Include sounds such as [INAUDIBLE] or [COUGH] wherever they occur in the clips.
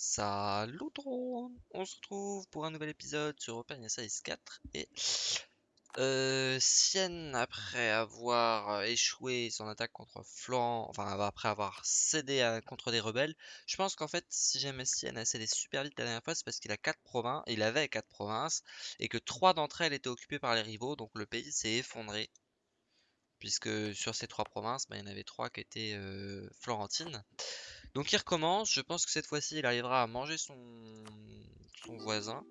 Salut tout On se retrouve pour un nouvel épisode sur Open Size 4 et euh, Sienne après avoir euh, échoué son attaque contre Florent, enfin après avoir cédé contre des rebelles, je pense qu'en fait si jamais Sienne a cédé super vite la dernière fois c'est parce qu'il a quatre provinces, il avait quatre provinces et que trois d'entre elles étaient occupées par les rivaux donc le pays s'est effondré puisque sur ces trois provinces bah, il y en avait trois qui étaient euh, florentines. Donc il recommence, je pense que cette fois-ci il arrivera à manger son, voisin.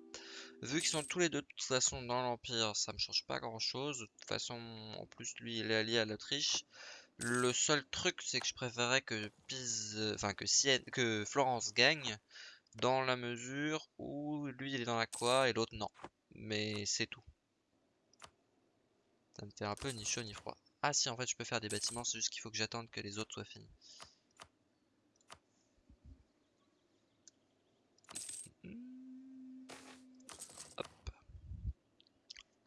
Vu qu'ils sont tous les deux de toute façon dans l'Empire, ça me change pas grand chose. De toute façon, en plus lui il est allié à l'Autriche. Le seul truc c'est que je préférerais que Pise, enfin que Florence gagne dans la mesure où lui il est dans la quoi et l'autre non. Mais c'est tout. Ça me fait un peu ni chaud ni froid. Ah si en fait je peux faire des bâtiments, c'est juste qu'il faut que j'attende que les autres soient finis.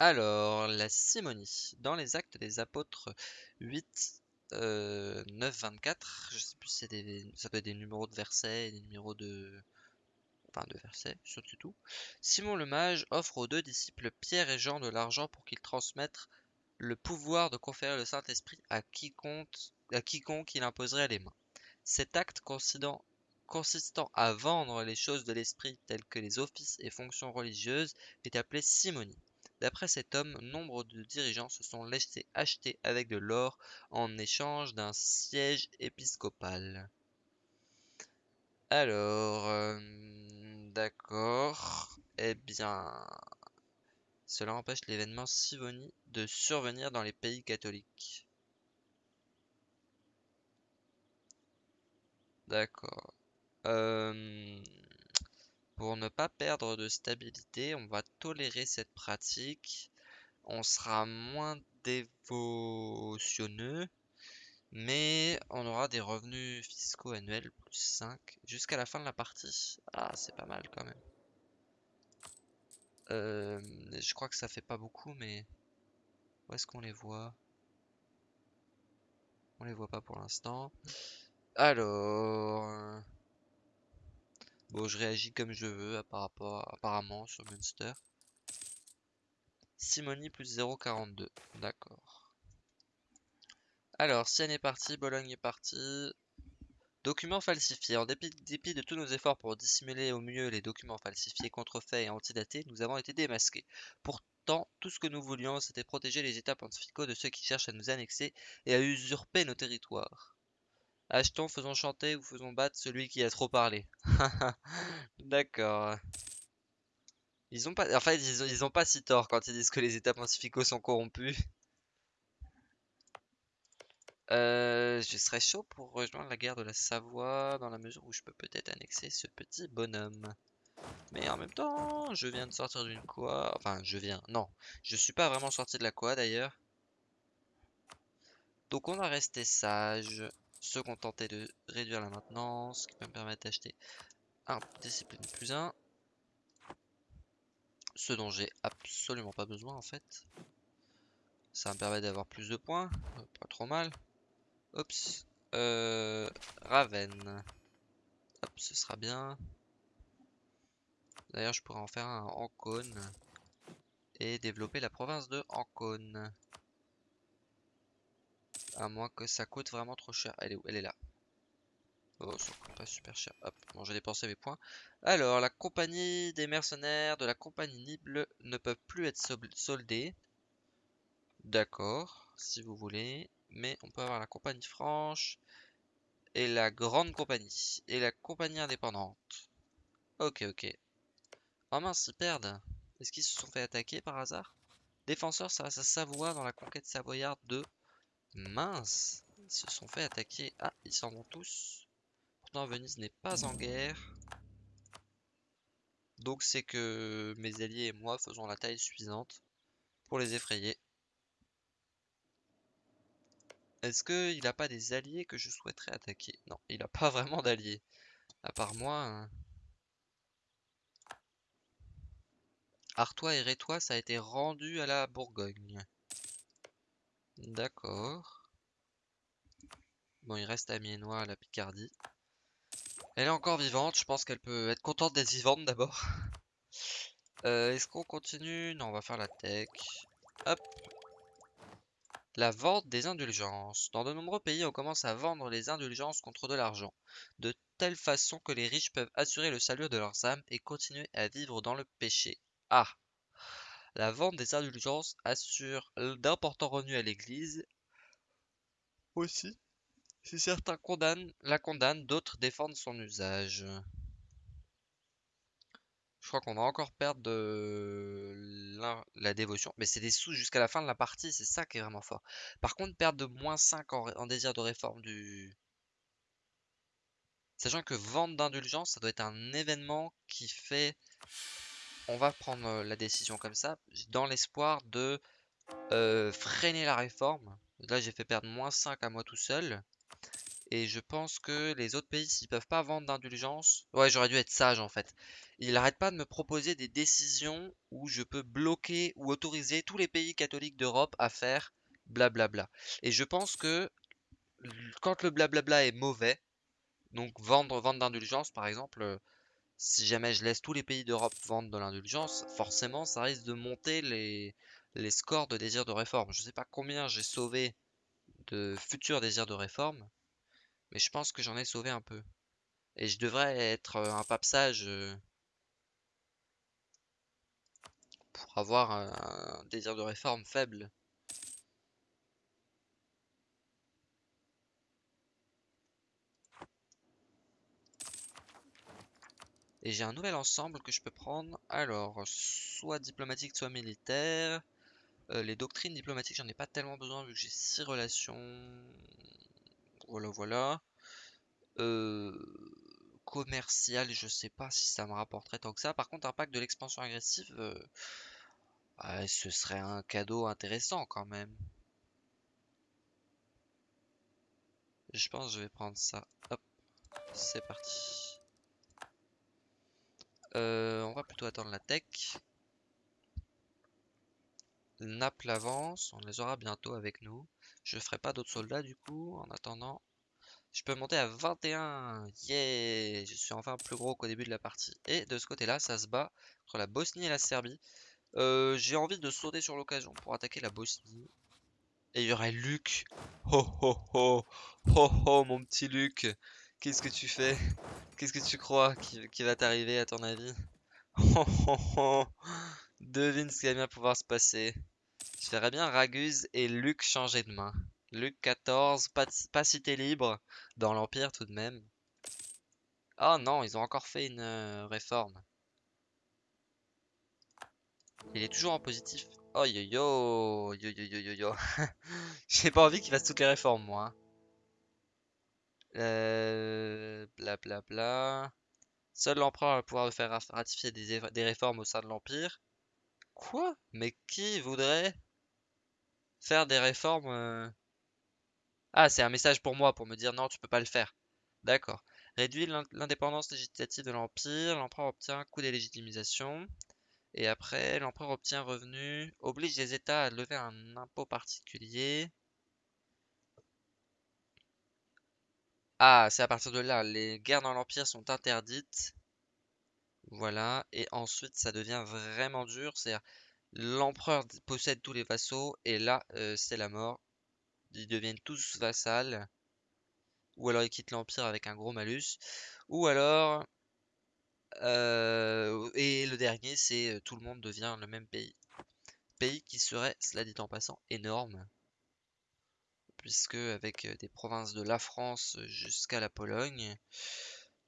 Alors, la simonie. Dans les actes des apôtres 8, 9, 24, je sais plus si des, ça peut être des numéros de versets, des numéros de, enfin de versets, surtout tout. Simon le mage offre aux deux disciples Pierre et Jean de l'argent pour qu'ils transmettent le pouvoir de conférer le Saint-Esprit à quiconque, à quiconque il imposerait les mains. Cet acte consistant à vendre les choses de l'esprit telles que les offices et fonctions religieuses est appelé simonie. D'après cet homme, nombre de dirigeants se sont laissés acheter avec de l'or en échange d'un siège épiscopal. Alors, euh, d'accord. Eh bien, cela empêche l'événement Sivonie de survenir dans les pays catholiques. D'accord. Euh, pour ne pas perdre de stabilité, on va tolérer cette pratique. On sera moins dévotionneux, mais on aura des revenus fiscaux annuels plus 5 jusqu'à la fin de la partie. Ah, c'est pas mal quand même. Euh, je crois que ça fait pas beaucoup, mais où est-ce qu'on les voit? On les voit pas pour l'instant. Alors... Bon, je réagis comme je veux par apparemment sur Munster. Simonie plus 0,42. D'accord. Alors, Sienne est parti, Bologne est parti. Documents falsifiés. En dépit, dépit, de tous nos efforts pour dissimuler au mieux les documents falsifiés, contrefaits et antidatés, nous avons été démasqués. Pourtant, tout ce que nous voulions, c'était protéger les états pontificaux de ceux qui cherchent à nous annexer et à usurper nos territoires. Achetons, faisons chanter ou faisons battre celui qui a trop parlé. [LAUGHS] D'accord. Ils ont pas, en fait, ils ont, pas si tort quand ils disent que les états pontificaux sont corrompus. Euh, je serais chaud pour rejoindre la guerre de la Savoie dans la mesure où je peux peut-être annexer ce petit bonhomme. Mais en même temps, je viens de sortir d'une quoi. Enfin, je viens. Non, je suis pas vraiment sorti de la quoi d'ailleurs. Donc on va rester sage se contenter de réduire la maintenance, qui peut me permettre d'acheter un discipline plus 1. Ce dont j'ai absolument pas besoin en fait. Ça me permet d'avoir plus de points, pas trop mal. Oups. Euh, Raven. Hop, ce sera bien. D'ailleurs, je pourrais en faire un Ancône. Et développer la province de Ancône. À moins que ça coûte vraiment trop cher. Elle est où? Elle est là. Oh, ça coûte pas super cher. Hop, bon, j'ai dépensé mes points. Alors, la compagnie des mercenaires de la compagnie Nible ne peuvent plus être soldés. D'accord, si vous voulez. Mais on peut avoir la compagnie franche et la grande compagnie et la compagnie indépendante. Ok, ok. Oh mince, ils perdent. Est-ce qu'ils se sont fait attaquer par hasard? Défenseur, ça va à Savoie dans la conquête savoyarde de Mince, ils se sont fait attaquer. Ah, ils s'en vont tous. Pourtant, Venise n'est pas en guerre. Donc c'est que mes alliés et moi faisons la taille suffisante pour les effrayer. Est-ce qu'il n'a pas des alliés que je souhaiterais attaquer? Non, il n'a pas [LAUGHS] vraiment d'alliés. À part moi. Hein. Artois et Rétois, ça a été rendu à la Bourgogne. D'accord. Bon, il reste Amiénois à la Picardie. Elle est encore vivante, je pense qu'elle peut être contente d'être vivante d'abord. [LAUGHS] Euh, Est-ce qu'on continue? Non, on va faire la tech. Hop. La vente des indulgences. Dans de nombreux pays, on commence à vendre les indulgences contre de l'argent, de telle façon que les riches peuvent assurer le salut de leurs âmes et continuer à vivre dans le péché. Ah! La vente des indulgences assure d'importants revenus à l'Église. Aussi, si certains condamnent, la condamnent, d'autres défendent son usage. Je crois qu'on va encore perdre de la, dévotion. Mais c'est des sous jusqu'à la fin de la partie, c'est ça qui est vraiment fort. Par contre, perdre de moins 5 en, en désir de réforme du... Sachant que vente d'indulgence, ça doit être un événement qui fait... On va prendre euh, la décision comme ça, dans l'espoir de euh, freiner la réforme. Là, j'ai fait perdre moins 5 à moi tout seul. Et je pense que les autres pays, s'ils peuvent pas vendre d'indulgence... Ouais, j'aurais dû être sage en fait. Il arrête pas de me proposer des décisions où je peux bloquer ou autoriser tous les pays catholiques d'Europe à faire blablabla. Et je pense que quand le blablabla est mauvais, donc vendre, vendre d'indulgence par exemple, euh, si jamais je laisse tous les pays d'Europe vendre de l'indulgence, forcément ça risque de monter les, scores de désir de réforme. Je sais pas combien j'ai sauvé de futurs désirs de réforme, mais je pense que j'en ai sauvé un peu. Et je devrais être euh, un pape sage euh, pour avoir un désir de réforme faible. Et j'ai un nouvel ensemble que je peux prendre. Alors, soit diplomatique, soit militaire. Euh, les doctrines diplomatiques, j'en ai pas tellement besoin vu que j'ai 6 relations. Voilà, voilà. Euh, commercial, je sais pas si ça me rapporterait tant que ça. Par contre, un pack de l'expansion agressive, euh, ah, ce serait un cadeau intéressant quand même. Je pense que je vais prendre ça. Hop, c'est parti. Euh, on va plutôt attendre la tech. Naples avance, on les aura bientôt avec nous. Je ferai pas d'autres soldats du coup, en attendant. Je peux monter à 21. Yeah Je suis enfin plus gros qu'au début de la partie. Et de ce côté-là, ça se bat entre la Bosnie et la Serbie. Euh, j'ai envie de sauter sur l'occasion pour attaquer la Bosnie. Et il y aurait Luc. Oh oh oh Oh oh mon petit Luc. Qu'est-ce que tu fais? Qu'est-ce que tu crois qui, va t'arriver à ton avis? [LAUGHS] Devine ce qui va bien pouvoir se passer. Je verrais bien Raguse et Luc changer de main. Luc 14, pas, cité libre dans l'Empire tout de même. Oh non, ils ont encore fait une euh, réforme. Il est toujours en positif. Oh yo yo yo yo yo yo yo. J'ai pas envie qu'il fasse toutes les réformes moi. Hein. Euh, bla bla. Seul l'empereur va pouvoir faire ratifier des, des réformes au sein de l'Empire. Quoi? Mais qui voudrait faire des réformes euh? Ah, c'est un message pour moi pour me dire non, tu peux pas le faire. D'accord. Réduit l'indépendance législative de l'Empire. L'empereur obtient un coup d'élégitimisation. Et après, l'empereur obtient revenu, oblige les États à lever un impôt particulier. Ah, c'est à partir de là, les guerres dans l'Empire sont interdites. Voilà, et ensuite ça devient vraiment dur, c'est-à-dire l'empereur possède tous les vassaux, et là euh, c'est la mort. Ils deviennent tous vassals. Ou alors ils quittent l'Empire avec un gros malus. Ou alors euh, et le dernier, c'est euh, tout le monde devient le même pays. Pays qui serait, cela dit en passant, énorme. Puisque avec euh, des provinces de la France jusqu'à la Pologne,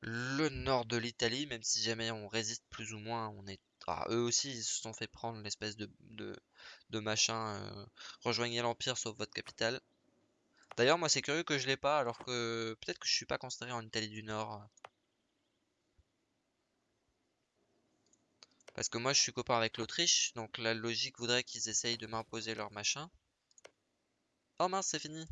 le nord de l'Italie, même si jamais on résiste plus ou moins, on est. Ah, eux aussi, ils se sont fait prendre l'espèce de, de, machin. rejoignez l'Empire sauf votre capitale. D'ailleurs, moi, c'est curieux que je l'ai pas, alors que peut-être que je suis pas considéré en Italie du Nord. Parce que moi je suis copain avec l'Autriche, donc la logique voudrait qu'ils essayent de m'imposer leur machin. Oh mince, c'est fini.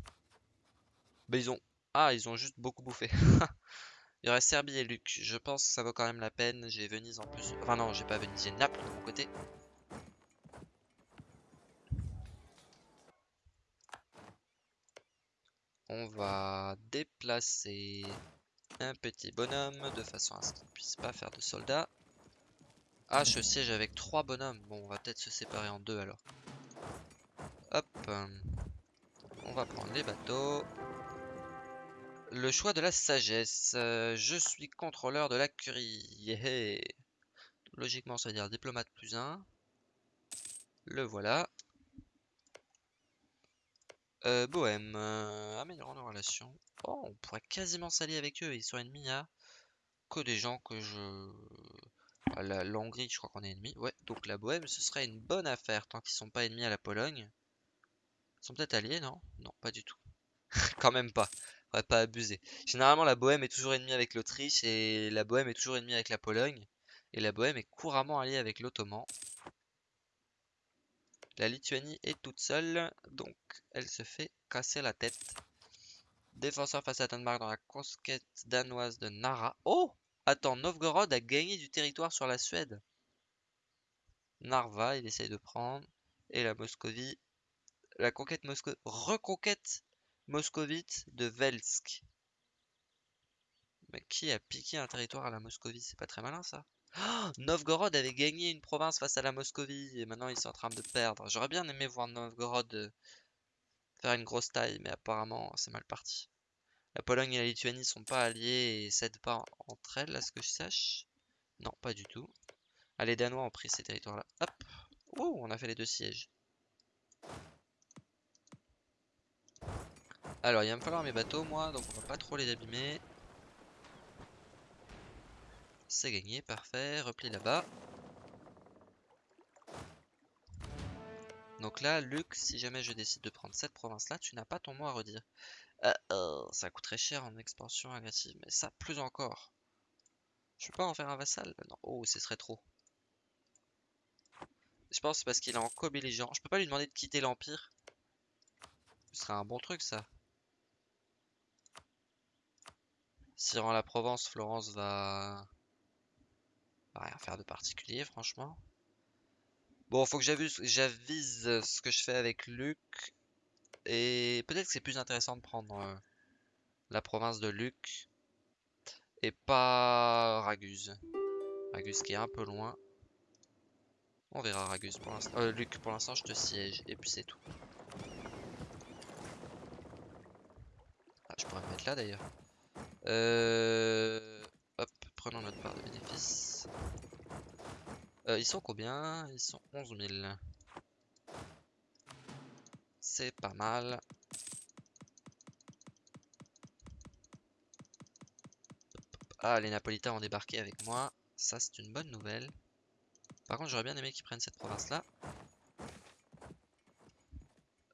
Bah ils ont... Ah, ils ont juste beaucoup bouffé. [LAUGHS] Il y aurait Serbie et Luc. Je pense que ça vaut quand même la peine. J'ai Venise en plus. Enfin non, j'ai pas Venise, j'ai Naples de mon côté. On va déplacer un petit bonhomme de façon à ce qu'il ne puisse pas faire de soldats. Ah, je siège avec trois bonhommes. Bon, on va peut-être se séparer en deux alors. Hop. On va prendre les bateaux. Le choix de la sagesse. Euh, je suis contrôleur de la curie. Logiquement, ça veut dire diplomate plus 1. Le voilà. Euh, Bohème. Euh, nos relations. Oh, on pourrait quasiment s'allier avec eux. Ils sont ennemis à que des gens que je... La, Hongrie, je crois qu'on est ennemis. Ouais, donc la Bohème, ce serait une bonne affaire tant qu'ils sont pas ennemis à la Pologne. Ils sont peut-être alliés, non? Non, pas du tout. [LAUGHS] Quand même pas. On va pas abuser. Généralement, la Bohème est toujours ennemie avec l'Autriche et la Bohème est toujours ennemie avec la Pologne. Et la Bohème est couramment alliée avec l'Ottoman. La Lituanie est toute seule, donc elle se fait casser la tête. Défenseur face à Danemark dans la conquête danoise de Nara. Oh Attends, Novgorod a gagné du territoire sur la Suède. Narva, il essaye de prendre. Et la Moscovie. La conquête. Reconquête moscovite de Velsk. Mais qui a piqué un territoire à la Moscovie? C'est pas très malin ça. Novgorod avait gagné une province face à la Moscovie et maintenant ils sont en train de perdre. J'aurais bien aimé voir Novgorod euh, faire une grosse taille, mais apparemment c'est mal parti. La Pologne et la Lituanie sont pas alliées et s'aident pas entre elles, à ce que je sache. Non, pas du tout. Ah, les Danois ont pris ces territoires-là. Hop Oh, on a fait les deux sièges. Alors, il va me falloir mes bateaux, moi, donc on va pas trop les abîmer. C'est gagné, parfait. Repli là-bas. Donc là, Luc, si jamais je décide de prendre cette province-là, tu n'as pas ton mot à redire. Euh, euh, ça coûterait cher en expansion agressive, mais ça, plus encore. Je peux pas en faire un vassal Non, oh, ce serait trop. Je pense parce qu'il est en co-belligérant. Je peux pas lui demander de quitter l'Empire. Ce serait un bon truc, ça. Si rend la Provence, Florence va rien faire de particulier, franchement. Bon, faut que j'avise ce que je fais avec Luc. Et peut-être que c'est plus intéressant de prendre euh, la province de Luc. Et pas Raguse. Raguse qui est un peu loin. On verra Raguse pour l'instant. Euh, Luc, pour l'instant, je te siège. Et puis c'est tout. Ah, je pourrais me mettre là d'ailleurs. Euh... Hop, prenons notre part de bénéfice. Euh, ils sont combien? Ils sont 11 000. C'est pas mal. Ah, les Napolitains ont débarqué avec moi. Ça, c'est une bonne nouvelle. Par contre, j'aurais bien aimé qu'ils prennent cette province-là.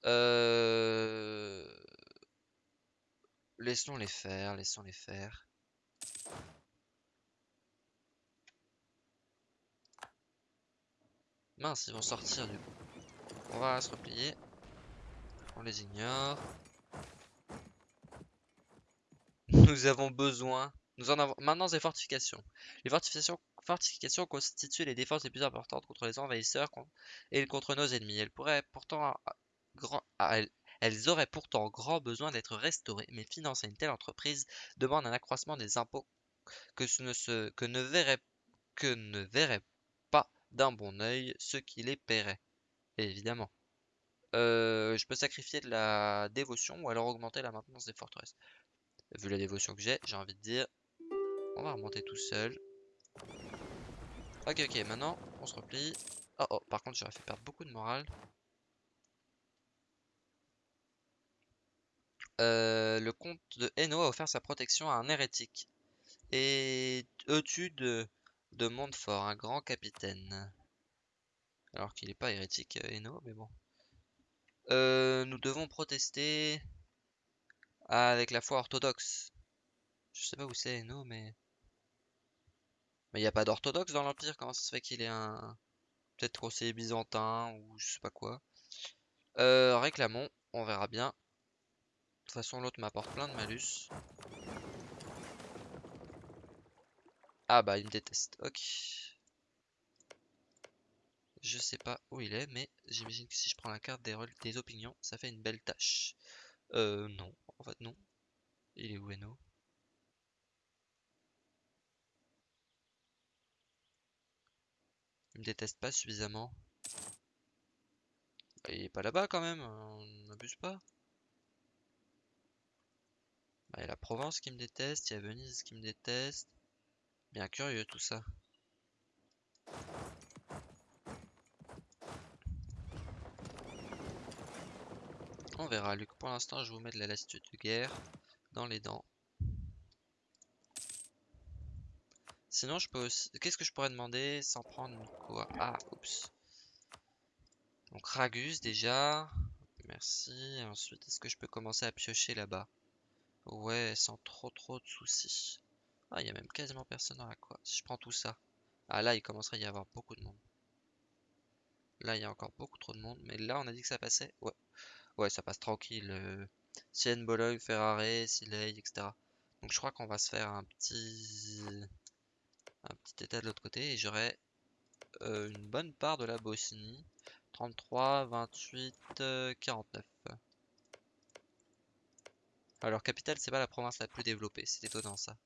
Euh... Laissons les faire, laissons les faire. Mince, ils vont sortir du coup. On va se replier. On les ignore. [LAUGHS] Nous avons besoin. Nous en avons. Maintenant, des fortifications. Les fortifications, constituent les défenses les plus importantes contre les envahisseurs et contre nos ennemis. Elles pourraient pourtant grand. elles, auraient pourtant grand besoin d'être restaurées, mais financer une telle entreprise demande un accroissement des impôts que, ne, verrait verrait d'un bon oeil ceux qui les paieraient. Évidemment. Euh, je peux sacrifier de la dévotion ou alors augmenter la maintenance des forteresses? Vu la dévotion que j'ai, j'ai envie de dire, on va remonter tout seul. Ok, ok, maintenant, on se replie. Oh, oh, par contre, j'aurais fait perdre beaucoup de morale. Euh, le comte de Hainaut a offert sa protection à un hérétique. Et Eutude de Montfort, un grand capitaine. Alors qu'il n'est pas hérétique, Eno, mais bon. Euh, nous devons protester avec la foi orthodoxe. Je sais pas où c'est Eno, mais... Mais il n'y a pas d'orthodoxe dans l'Empire, comment ça se fait qu'il est un... Peut-être conseiller byzantin, ou je sais pas quoi. Euh, réclamons, on verra bien. De toute façon, l'autre m'apporte plein de malus. Ah bah, il me déteste. Ok. Je sais pas où il est, mais j'imagine que si je prends la carte des, des opinions, ça fait une belle tâche. Euh, non. En fait, non. Il est où, Eno? Il me déteste pas suffisamment. Il est pas là-bas quand même, on n'abuse pas. Il y a la Provence qui me déteste, il y a Venise qui me déteste. Bien curieux tout ça. On verra, Luc. Pour l'instant, je vous mets de la lassitude de guerre dans les dents. Sinon, je peux aussi... Qu'est-ce que je pourrais demander sans prendre quoi Ah, oups. Donc, Ragus, déjà. Merci. ensuite, est-ce que je peux commencer à piocher là-bas? Ouais, sans trop trop de soucis. Ah, il y a même quasiment personne dans la quoi. Si je prends tout ça. Ah, là, il commencerait à y avoir beaucoup de monde. Là, il y a encore beaucoup trop de monde. Mais là, on a dit que ça passait. Ouais. Ouais, ça passe tranquille. Euh, Sienne, Bologne, Ferrari, Siley, etc. Donc, je crois qu'on va se faire un petit un petit état de l'autre côté et j'aurai euh, une bonne part de la Bosnie. 33, 28, 49. Alors capitale c'est pas la province la plus développée, c'est étonnant ça.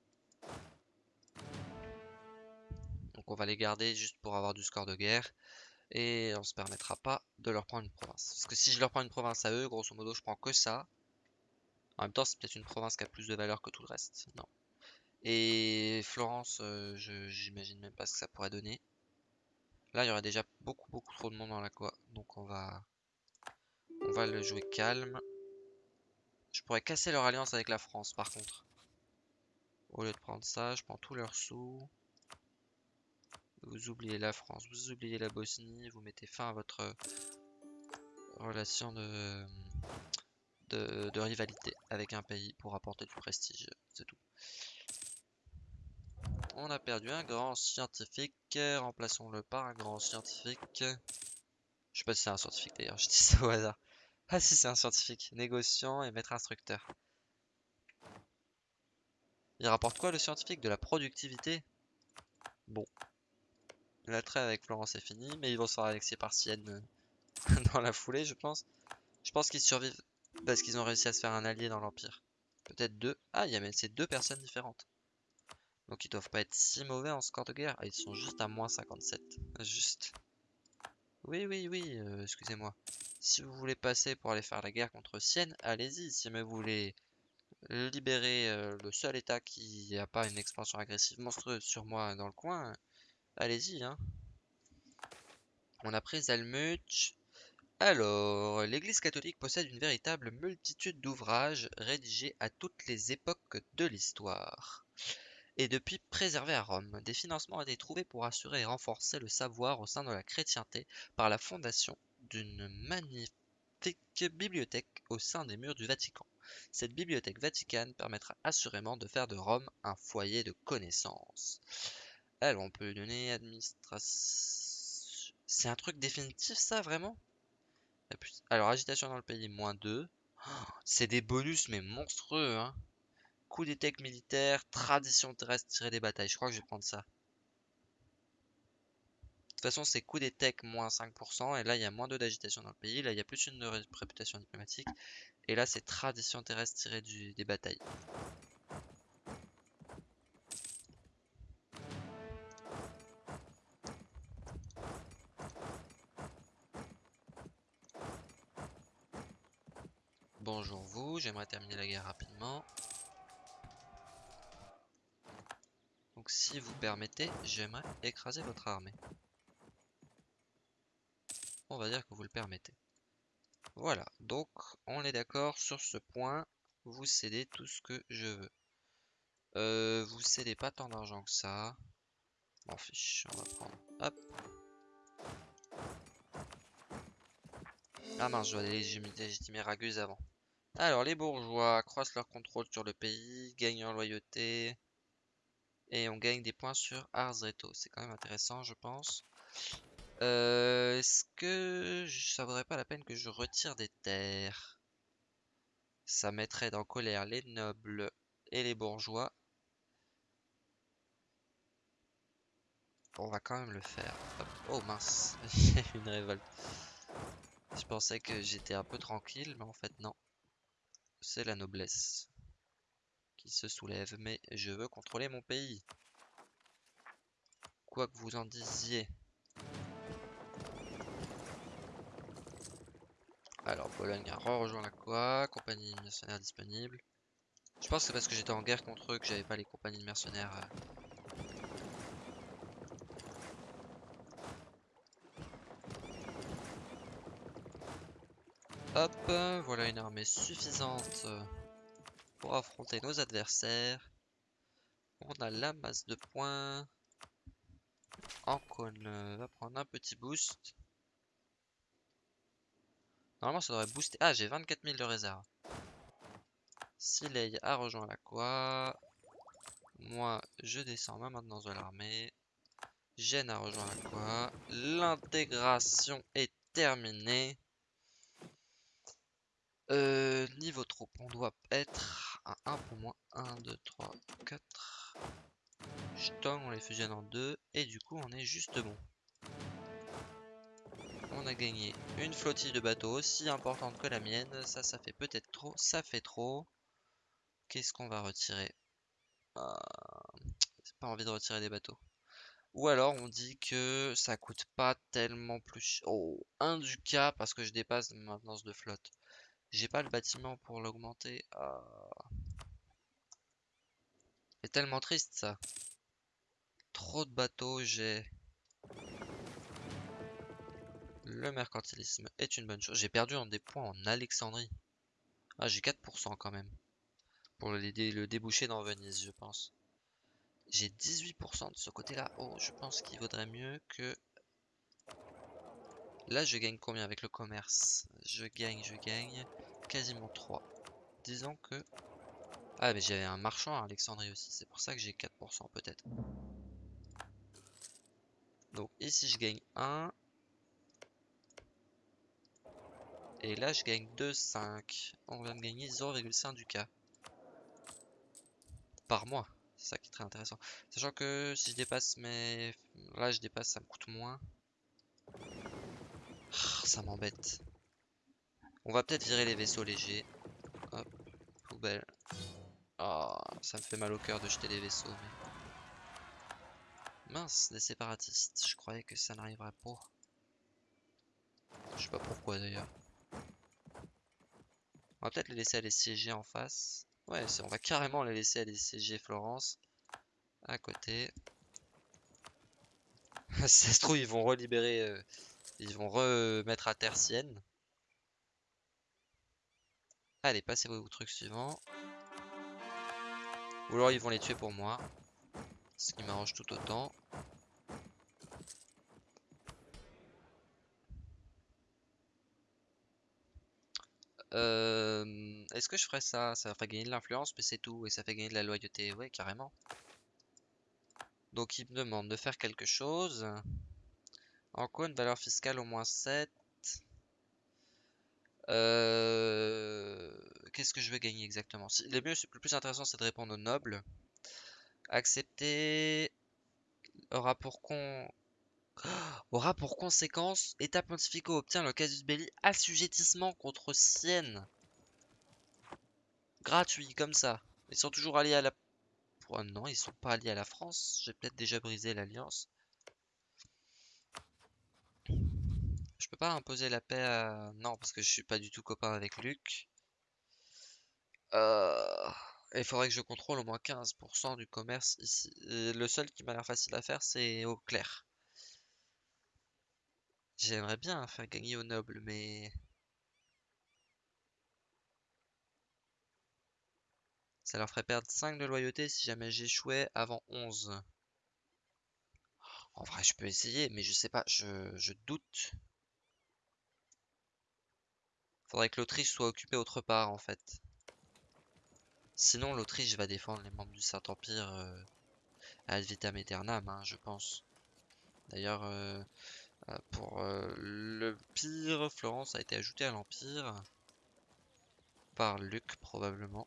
Donc on va les garder juste pour avoir du score de guerre. Et on se permettra pas de leur prendre une province. Parce que si je leur prends une province à eux, grosso modo je prends que ça. En même temps c'est peut-être une province qui a plus de valeur que tout le reste. Non. Et Florence, euh, j'imagine même pas ce que ça pourrait donner. Là, il y aurait déjà beaucoup, beaucoup trop de monde dans la quoi. Donc on va... On va le jouer calme. Je pourrais casser leur alliance avec la France, par contre. Au lieu de prendre ça, je prends tous leurs sous. Vous oubliez la France, vous oubliez la Bosnie, vous mettez fin à votre relation de, de, de rivalité avec un pays pour apporter du prestige, c'est tout. On a perdu un grand scientifique. Remplaçons-le par un grand scientifique. Je sais pas si c'est un scientifique d'ailleurs, je dis ça au hasard. Ah si c'est un scientifique, négociant et maître instructeur. Il rapporte quoi le scientifique De la productivité? Bon. L'attrait avec Florence est fini, mais ils vont se faire annexer par Sienne [LAUGHS] dans la foulée je pense. Je pense qu'ils survivent parce qu'ils ont réussi à se faire un allié dans l'Empire. Peut-être deux. Ah, il y a même ces deux personnes différentes. Donc ils doivent pas être si mauvais en score de guerre. Ah, ils sont juste à moins 57. Juste. Oui, oui, oui, euh, excusez-moi. Si vous voulez passer pour aller faire la guerre contre Sienne, allez-y. Si vous voulez libérer euh, le seul état qui n'a pas une expansion agressive monstrueuse sur moi dans le coin, allez-y. Hein. On a pris Zalmuch. Alors, l'Église catholique possède une véritable multitude d'ouvrages rédigés à toutes les époques de l'histoire et depuis préservé à Rome. Des financements ont été trouvés pour assurer et renforcer le savoir au sein de la chrétienté par la fondation d'une magnifique bibliothèque au sein des murs du Vatican. Cette bibliothèque vaticane permettra assurément de faire de Rome un foyer de connaissances. Alors on peut donner administration... C'est un truc définitif ça vraiment? Alors agitation dans le pays, moins 2. C'est des bonus mais monstrueux hein coup d'étec militaire, tradition terrestre, tirer des batailles. Je crois que je vais prendre ça. De toute façon, c'est coup d'étec moins 5%. Et là, il y a moins 2 d'agitation dans le pays. Là, il y a plus une réputation diplomatique. Et là, c'est tradition terrestre, tirer des batailles. Bonjour vous, j'aimerais terminer la guerre rapidement. Donc si vous permettez, j'aimerais écraser votre armée. On va dire que vous le permettez. Voilà, donc on est d'accord sur ce point. Vous cédez tout ce que je veux. Euh, vous cédez pas tant d'argent que ça. M'en fiche, on va prendre. Hop. Ah mince, je dois légitimer Raguse avant. Alors, les bourgeois accroissent leur contrôle sur le pays, gagnent en loyauté. Et on gagne des points sur Arzreto. C'est quand même intéressant, je pense. Euh, est-ce que ça vaudrait pas la peine que je retire des terres? Ça mettrait en colère les nobles et les bourgeois. On va quand même le faire. Oh mince, a [LAUGHS] une révolte. Je pensais que j'étais un peu tranquille, mais en fait non. C'est la noblesse qui se soulève, mais je veux contrôler mon pays. Quoi que vous en disiez. Alors, Pologne a rejoint la quoi Compagnie mercenaire disponible. Je pense que c'est parce que j'étais en guerre contre eux que j'avais pas les compagnies de mercenaires. euh. Hop, voilà une armée suffisante euh, pour affronter nos adversaires. On a la masse de points. Ancon euh, va prendre un petit boost. Normalement, ça devrait booster. Ah, j'ai 24 000 de réserve. Silei a rejoint la quoi Moi, je descends ma maintenance de l'armée. Gênes a rejoint la quoi L'intégration est terminée. Euh, niveau troupe, on doit être à 1 pour moins. 1, 2, 3, 4. Jetons, on les fusionne en deux. Et du coup, on est juste bon. On a gagné une flottille de bateaux aussi importante que la mienne. Ça, ça fait peut-être trop. Ça fait trop. Qu'est-ce qu'on va retirer? Euh... J'ai pas envie de retirer des bateaux. Ou alors on dit que ça coûte pas tellement plus. Oh, un ducat parce que je dépasse ma maintenance de flotte. J'ai pas le bâtiment pour l'augmenter. Ah. C'est tellement triste ça. Trop de bateaux, j'ai. Le mercantilisme est une bonne chose. J'ai perdu en des points en Alexandrie. Ah, j'ai 4% quand même. Pour le, le déboucher dans Venise, je pense. J'ai 18% de ce côté-là. Oh, je pense qu'il vaudrait mieux que... Là, je gagne combien avec le commerce? Je gagne, je gagne quasiment 3. Disons que... Ah, mais j'avais un marchand à Alexandrie aussi. C'est pour ça que j'ai 4% peut-être. Donc ici, je gagne 1. Et là, je gagne 2, 5. On va me gagner 0,5 du cas. Par mois. C'est ça qui est très intéressant. Sachant que si je dépasse mes... Là, je dépasse, ça me coûte moins. Ah, ça m'embête. On va peut-être virer les vaisseaux légers. Hop, poubelle. Oh, ça me fait mal au cœur de jeter les vaisseaux. Mince, des séparatistes. Je croyais que ça n'arriverait pas. Je sais pas pourquoi d'ailleurs. On va peut-être les laisser aller siéger en face. Ouais, on va carrément les laisser aller siéger Florence. À côté. [LAUGHS] ça se trouve, ils vont relibérer... Euh, ils vont remettre à terre Sienne. Allez, passez au truc suivant. Ou alors ils vont les tuer pour moi. Ce qui m'arrange tout autant. Euh, Est-ce que je ferais ça? Ça fait gagner de l'influence, mais c'est tout. Et ça fait gagner de la loyauté. Ouais, carrément. Donc il me demande de faire quelque chose. En quoi une valeur fiscale au moins 7 euh... Qu'est-ce que je veux gagner exactement? Le mieux, le plus intéressant, c'est de répondre aux nobles. Accepter aura pour con... aura pour conséquence État pontificaux obtient le casus belli assujettissement contre Sienne. Gratuit, comme ça. Ils sont toujours alliés à la... Oh non, ils sont pas alliés à la France. J'ai peut-être déjà brisé l'alliance. Je peux pas imposer la paix à... Non, parce que je suis pas du tout copain avec Luc. Euh... Il faudrait que je contrôle au moins 15% du commerce ici. le seul qui m'a l'air facile à faire, c'est au clair. J'aimerais bien faire gagner aux nobles, mais... Ça leur ferait perdre 5 de loyauté si jamais j'échouais avant 11. En vrai, je peux essayer, mais je sais pas, je, doute. Faudrait que l'Autriche soit occupée autre part, en fait. Sinon, l'Autriche va défendre les membres du Saint-Empire euh, ad vitam hein, je pense. D'ailleurs, euh, pour euh, le pire, Florence a été ajoutée à l'Empire. Par Luc, probablement.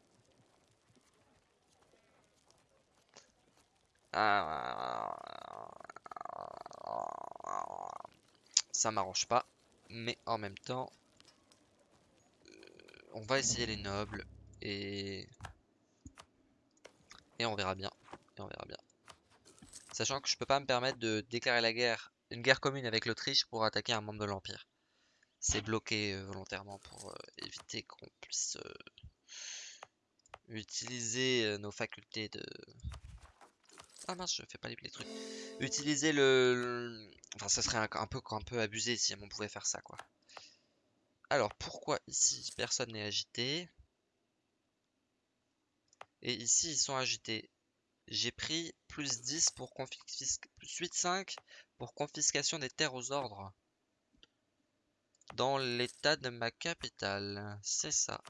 Ça m'arrange pas. Mais en même temps, on va essayer les nobles. Et... Et on verra bien. Et on verra bien. Sachant que je peux pas me permettre de déclarer la guerre, une guerre commune avec l'Autriche pour attaquer un membre de l'Empire. C'est bloqué euh, volontairement pour euh, éviter qu'on puisse euh, utiliser nos facultés de... Ah mince, je fais pas les, trucs. Utiliser le... Enfin, ça serait un, peu, un peu abusé si on pouvait faire ça, quoi. Alors, pourquoi ici, personne n'est agité? Et ici, ils sont agités. J'ai pris plus 10 pour confiscation... Plus 8,5 pour confiscation des terres aux ordres. Dans l'état de ma capitale. C'est ça.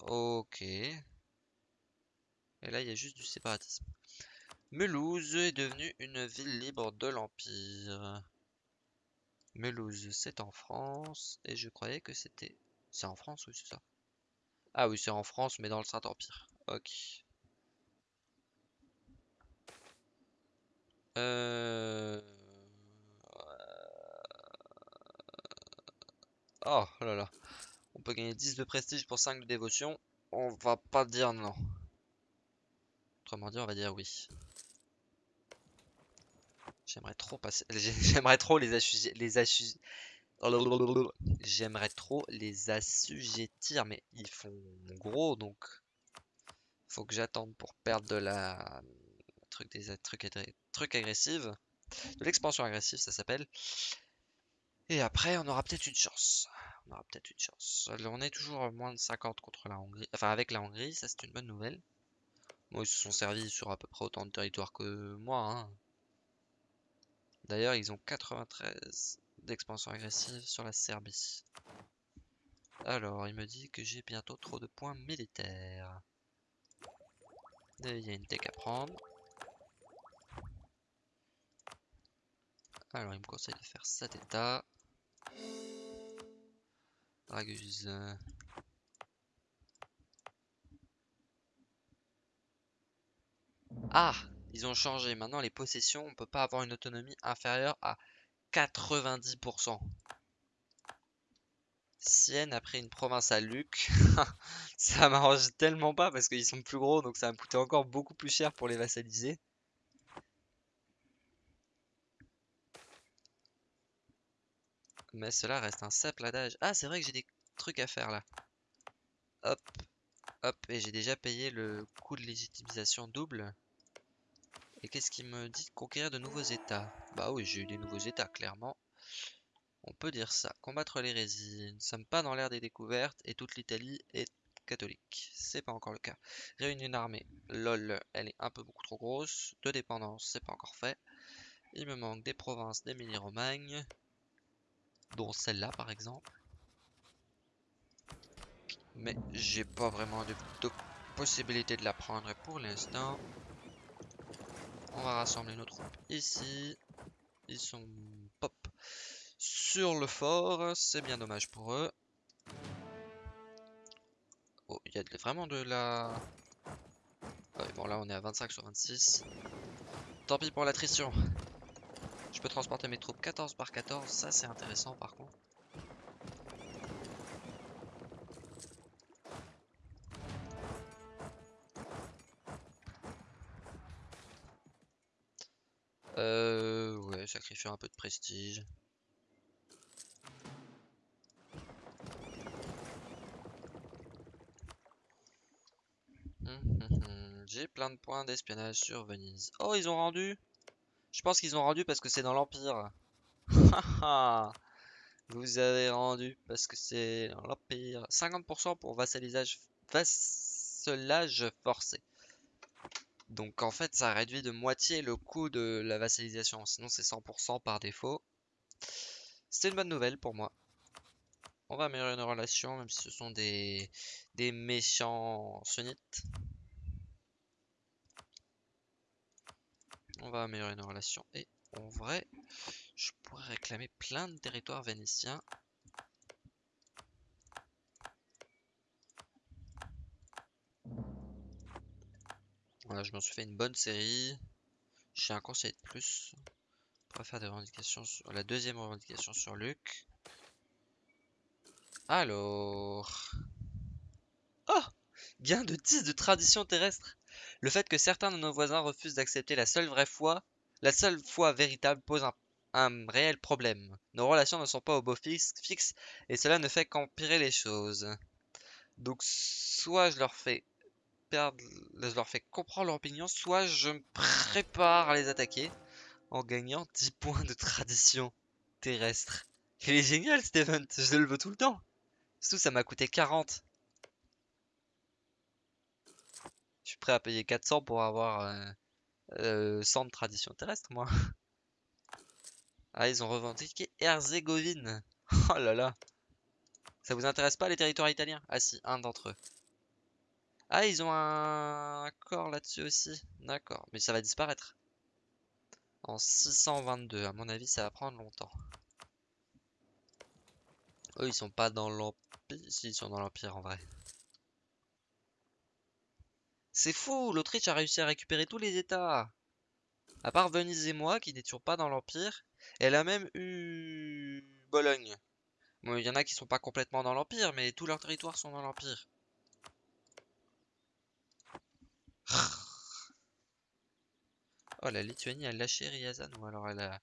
Ok. Et là, il y a juste du séparatisme. Melouse est devenue une ville libre de l'Empire. Melouse, c'est en France. Et je croyais que c'était... C'est en France, oui, c'est ça. Ah oui, c'est en France, mais dans le Saint-Empire. Ok. Euh... Oh, oh là là. On peut gagner 10 de prestige pour 5 de dévotion. On va pas dire non. Autrement dit, on va dire oui. J'aimerais trop passer. [LAUGHS] J'aimerais trop les assujettir. Les J'aimerais trop les assujettir, mais ils font gros donc. Faut que j'attende pour perdre de la. Truc des trucs, trucs agressifs. De l'expansion agressive, ça s'appelle. Et après, on aura peut-être une chance. On aura peut-être une chance. On est toujours moins de 50 contre la Hongrie. Enfin, avec la Hongrie, ça c'est une bonne nouvelle. Moi, ils se sont servis sur à peu près autant de territoire que moi. Hein. D'ailleurs, ils ont 93 d'expansion agressive sur la Serbie. Alors, il me dit que j'ai bientôt trop de points militaires. il y a une tech à prendre. Alors, il me conseille de faire cet état. Ah Ils ont changé. Maintenant, les possessions, on peut pas avoir une autonomie inférieure à 90%. Sienne a pris une province à Luc. [LAUGHS] ça m'arrange tellement pas parce qu'ils sont plus gros, donc ça va me coûter encore beaucoup plus cher pour les vassaliser. Mais cela reste un simple adage. Ah, c'est vrai que j'ai des trucs à faire là. Hop, hop, et j'ai déjà payé le coût de légitimisation double. Et qu'est-ce qui me dit conquérir de nouveaux états? Bah oui, j'ai eu des nouveaux états, clairement. On peut dire ça. Combattre l'hérésie. Nous ne sommes pas dans l'ère des découvertes et toute l'Italie est catholique. C'est pas encore le cas. Réunir une armée. Lol, elle est un peu beaucoup trop grosse. De dépendance, c'est pas encore fait. Il me manque des provinces d'Émilie-Romagne dont celle-là par exemple. Mais j'ai pas vraiment de, possibilité de la prendre pour l'instant. On va rassembler nos troupes ici. Ils sont pop sur le fort. C'est bien dommage pour eux. Oh, il y a vraiment de la... bon là on est à 25 sur 26. Tant pis pour l'attrition. Je peux transporter mes troupes 14 par 14, ça c'est intéressant par contre. Euh, ouais, sacrifier un peu de prestige. Hum, hum, hum. J'ai plein de points d'espionnage sur Venise. Oh, ils ont rendu je pense qu'ils ont rendu parce que c'est dans l'Empire. [LAUGHS] Vous avez rendu parce que c'est dans l'Empire. 50% pour vassalisage, vassalage forcé. Donc en fait, ça réduit de moitié le coût de la vassalisation. Sinon, c'est 100% par défaut. C'est une bonne nouvelle pour moi. On va améliorer nos relations, même si ce sont des méchants sunnites. On va améliorer nos relations. Et en vrai, je pourrais réclamer plein de territoires vénitiens. Voilà, je m'en suis fait une bonne série. J'ai un conseil de plus. On va faire des revendications sur la deuxième revendication sur Luc. Alors. Oh Gain de 10 de tradition terrestre. Le fait que certains de nos voisins refusent d'accepter la seule vraie foi, la seule foi véritable pose un réel problème. Nos relations ne sont pas au beau fixe, et cela ne fait qu'empirer les choses. Donc soit je leur fais comprendre leur opinion, soit je me prépare à les attaquer en gagnant 10 points de tradition terrestre. Il est génial cet event, je le veux tout le temps. Surtout ça m'a coûté 40. Je suis prêt à payer 400 pour avoir euh, euh, 100 de tradition terrestre moi. Ah ils ont revendiqué Herzégovine. [LAUGHS] Oh là là. Ça vous intéresse pas les territoires italiens? Ah si, un d'entre eux. Ah ils ont un accord là-dessus aussi. D'accord, mais ça va disparaître. En 622, à mon avis ça va prendre longtemps. Eux ils sont pas dans l'Empire. Si, ils sont dans l'Empire en vrai. C'est fou, l'Autriche a réussi à récupérer tous les États. À part Venise et moi, qui n'étions pas dans l'Empire. Elle a même eu Bologne. Bon, il y en a qui sont pas complètement dans l'Empire, mais tous leurs territoires sont dans l'Empire. [SIGHS] Oh, la Lituanie a lâché Ryazan, ou alors elle a...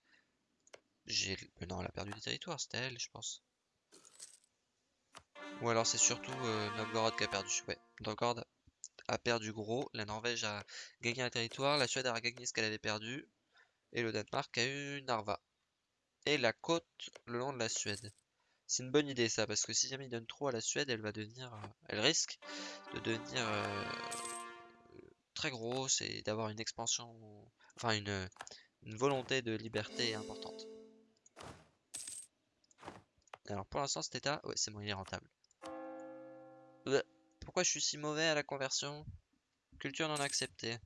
Non, elle a perdu des territoires, c'était elle, je pense. Ou alors c'est surtout euh, Novgorod qui a perdu. Ouais, Novgorod a perdu gros. La Norvège a gagné un territoire. La Suède a gagné ce qu'elle avait perdu. Et le Danemark a eu Narva. Et la côte le long de la Suède. C'est une bonne idée ça, parce que si jamais il donne trop à la Suède, elle va devenir... Euh, elle risque de devenir euh, très grosse et d'avoir une expansion... Enfin une, volonté de liberté importante. Alors pour l'instant cet état, ouais c'est bon, il est rentable. Pourquoi je suis si mauvais à la conversion? Culture non acceptée.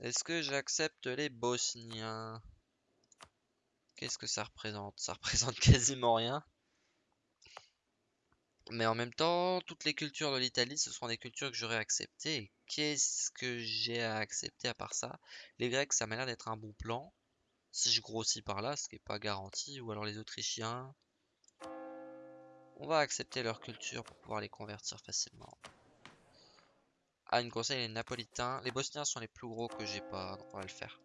Est-ce que j'accepte les Bosniens? Qu'est-ce que ça représente? Ça représente [LAUGHS] quasiment rien. Mais en même temps, toutes les cultures de l'Italie, ce seront des cultures que j'aurais acceptées. Qu'est-ce que j'ai à accepter à part ça? Les Grecs, ça m'a l'air d'être un bon plan. Si je grossis par là, ce qui n'est pas garanti. Ou alors les Autrichiens. On va accepter leur culture pour pouvoir les convertir facilement. Ah, une conseil les Napolitains. Les Bosniens sont les plus gros que j'ai pas, donc on va le faire.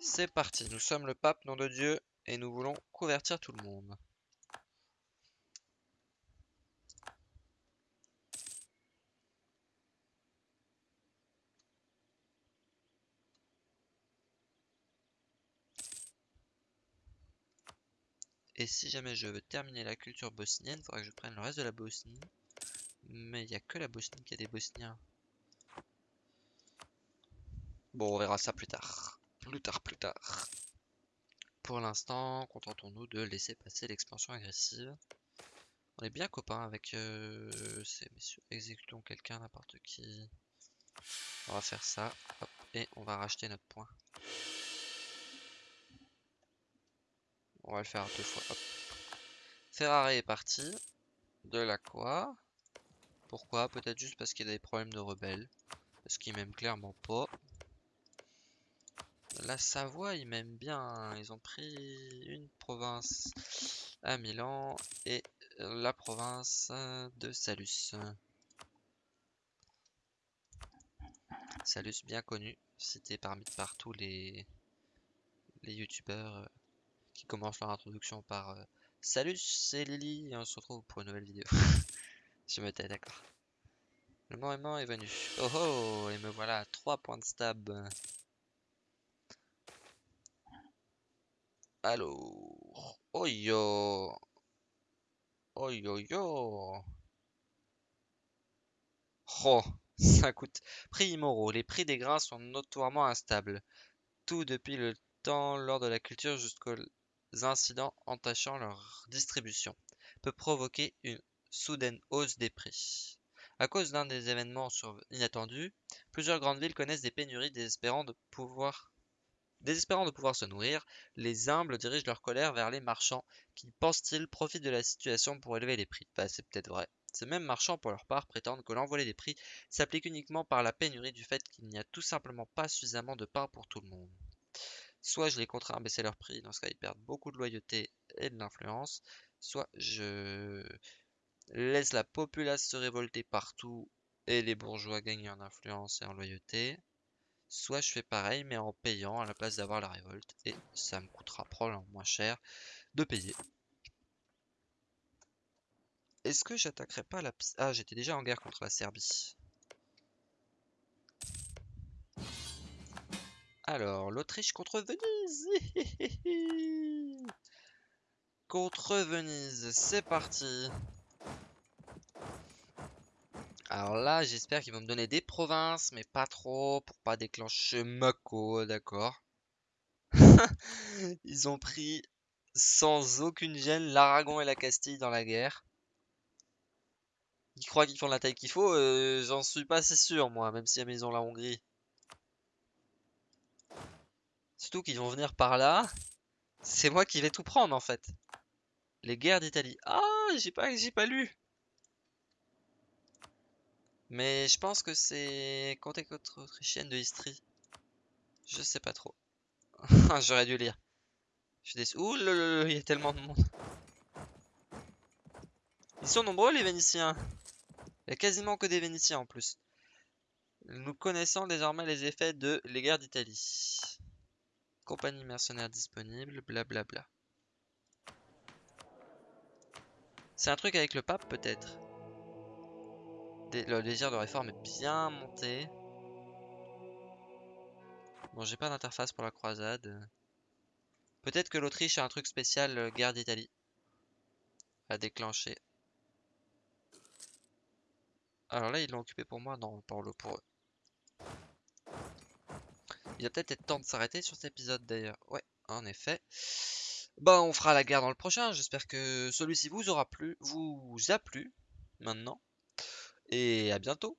C'est parti, nous sommes le pape, nom de Dieu, et nous voulons convertir tout le monde. Et si jamais je veux terminer la culture bosnienne, il faudra que je prenne le reste de la Bosnie. Mais il n'y a que la Bosnie qui a des Bosniens. Bon, on verra ça plus tard. Plus tard, plus tard. Pour l'instant, contentons-nous de laisser passer l'expansion agressive. On est bien copains avec euh, ces messieurs. Exécutons quelqu'un, n'importe qui. On va faire ça. et on va racheter notre point. On va le faire deux fois. Ferrari est parti. De la quoi? Pourquoi? Peut-être juste parce qu'il y a des problèmes de rebelles. Parce qu'il m'aime clairement pas. La Savoie, ils m'aiment bien. Ils ont pris une province à Milan et la province de Salus. Salus bien connu, cité parmi par tous les, les youtubeurs qui commencent leur introduction par euh, Salut, c'est Lily et on se retrouve pour une nouvelle vidéo. [LAUGHS] Je me tais, d'accord. Le moment est venu. Oh oh, et me voilà à 3 points de stab. Alors, oh yo, oh yo yo. Oh, [LAUGHS] ça coûte. Prix immoraux. Les prix des grains sont notoirement instables. Tout depuis le temps lors de la culture jusqu'au incidents entachant leur distribution peut provoquer une soudaine hausse des prix. À cause d'un des événements inattendus, plusieurs grandes villes connaissent des pénuries désespérant de pouvoir se nourrir, les humbles dirigent leur colère vers les marchands qui, pensent-ils, profitent de la situation pour élever les prix. Bah, c'est peut-être vrai. Ces mêmes marchands, pour leur part, prétendent que l'envolée des prix s'applique uniquement par la pénurie du fait qu'il n'y a tout simplement pas suffisamment de pain pour tout le monde. Soit je les contrains à baisser leur prix, dans ce cas ils perdent beaucoup de loyauté et de l'influence, soit je laisse la populace se révolter partout et les bourgeois gagnent en influence et en loyauté, soit je fais pareil mais en payant à la place d'avoir la révolte et ça me coûtera probablement moins cher de payer. Est-ce que j'attaquerai pas la... Ah, j'étais déjà en guerre contre la Serbie. Alors, l'Autriche contre Venise [LAUGHS] Contre Venise, c'est parti Alors là, j'espère qu'ils vont me donner des provinces, mais pas trop, pour pas déclencher Mako, d'accord [LAUGHS] Ils ont pris sans aucune gêne l'Aragon et la Castille dans la guerre. Ils croient qu'ils font la taille qu'il faut, euh, j'en suis pas assez sûr moi, même si ils ont la Hongrie. Surtout qu'ils vont venir par là. C'est moi qui vais tout prendre en fait. Les guerres d'Italie. Ah, j'ai pas, pas lu. Mais je pense que c'est côté autrichienne de Istrie. Je sais pas trop. [LAUGHS] J'aurais dû lire. Je suis. Ouh, il y a tellement de monde. Ils sont nombreux les Vénitiens. Il y a quasiment que des Vénitiens en plus. Nous connaissons désormais les effets de les guerres d'Italie. Compagnie mercenaire disponible, blablabla. C'est un truc avec le pape peut-être. Le désir de réforme est bien monté. Bon, j'ai pas d'interface pour la croisade. Peut-être que l'Autriche a un truc spécial euh, guerre d'Italie à déclencher. Alors là, ils l'ont occupé pour moi Non, pour, le, pour eux. Il va peut-être être temps de s'arrêter sur cet épisode d'ailleurs. Ouais, en effet. Bah, on fera la guerre dans le prochain. J'espère que celui-ci vous aura plu, vous a plu maintenant. Et à bientôt.